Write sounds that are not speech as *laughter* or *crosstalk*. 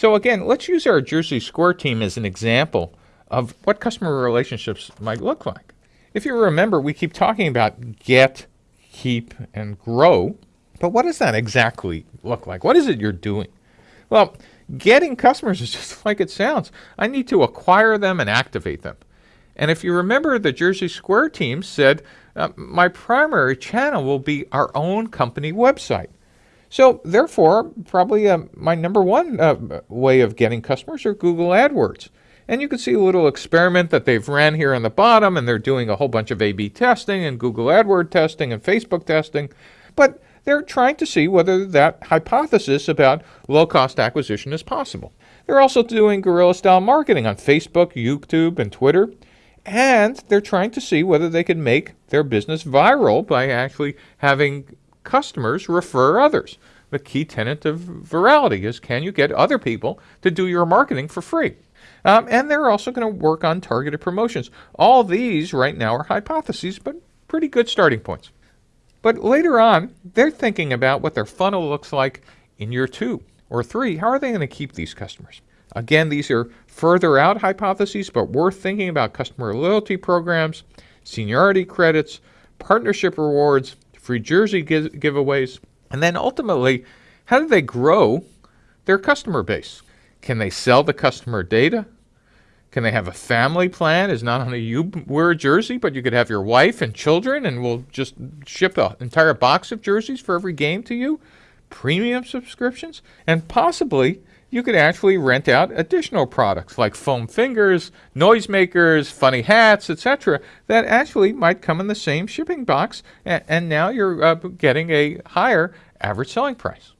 So again, let's use our Jersey Square team as an example of what customer relationships might look like. If you remember, we keep talking about get, keep, and grow. But what does that exactly look like? What is it you're doing? Well, getting customers is *laughs* just like it sounds. I need to acquire them and activate them. And if you remember, the Jersey Square team said, uh, my primary channel will be our own company website. So therefore, probably uh, my number one uh, way of getting customers are Google AdWords. And you can see a little experiment that they've ran here on the bottom, and they're doing a whole bunch of A-B testing and Google AdWord testing and Facebook testing. But they're trying to see whether that hypothesis about low-cost acquisition is possible. They're also doing guerrilla-style marketing on Facebook, YouTube, and Twitter. And they're trying to see whether they can make their business viral by actually having customers refer others. The key tenet of virality is can you get other people to do your marketing for free? Um, and they're also going to work on targeted promotions. All these right now are hypotheses, but pretty good starting points. But later on, they're thinking about what their funnel looks like in year two or three. How are they going to keep these customers? Again, these are further out hypotheses, but worth thinking about customer loyalty programs, seniority credits, partnership rewards, free jersey give giveaways, and then ultimately, how do they grow their customer base? Can they sell the customer data? Can they have a family plan? Is not only you wear a jersey, but you could have your wife and children, and we'll just ship an entire box of jerseys for every game to you. Premium subscriptions, and possibly you could actually rent out additional products like foam fingers, noisemakers, funny hats, etc. that actually might come in the same shipping box, and, now you're uh, getting a higher average selling price.